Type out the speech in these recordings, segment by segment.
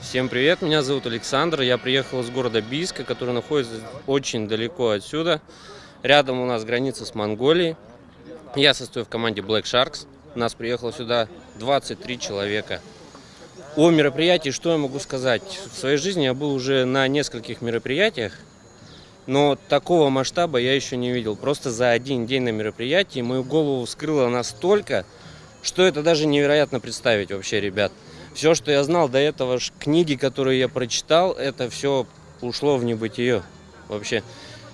Всем привет, меня зовут Александр, я приехал из города Бийска, который находится очень далеко отсюда. Рядом у нас граница с Монголией. Я состою в команде Black Sharks. Нас приехало сюда 23 человека. О мероприятии что я могу сказать? В своей жизни я был уже на нескольких мероприятиях, но такого масштаба я еще не видел. Просто за один день на мероприятии мою голову вскрыло настолько, что это даже невероятно представить вообще, ребят. Все, что я знал до этого, книги, которые я прочитал, это все ушло в небытие вообще.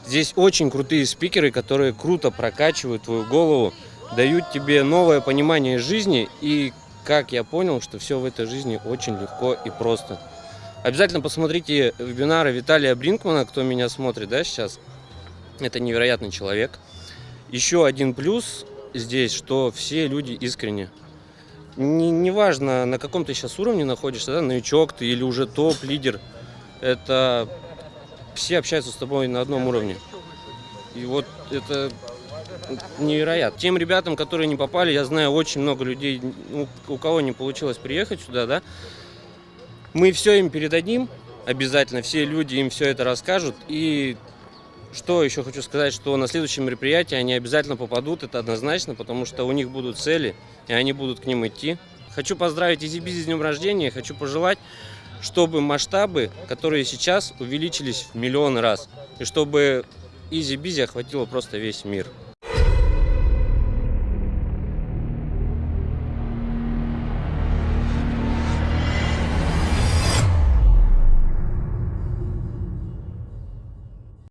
Здесь очень крутые спикеры, которые круто прокачивают твою голову, дают тебе новое понимание жизни и, как я понял, что все в этой жизни очень легко и просто. Обязательно посмотрите вебинары Виталия Бринкмана, кто меня смотрит, да, сейчас. Это невероятный человек. Еще один плюс здесь, что все люди искренне. Не, неважно, на каком ты сейчас уровне находишься, да, новичок ты или уже топ-лидер, это все общаются с тобой на одном уровне. И вот это невероятно. Тем ребятам, которые не попали, я знаю очень много людей, ну, у кого не получилось приехать сюда, да, мы все им передадим, обязательно, все люди им все это расскажут. И что еще хочу сказать, что на следующем мероприятии они обязательно попадут, это однозначно, потому что у них будут цели, и они будут к ним идти. Хочу поздравить EasyBiz с днем рождения, хочу пожелать, чтобы масштабы, которые сейчас увеличились в миллион раз, и чтобы EasyBiz охватило просто весь мир.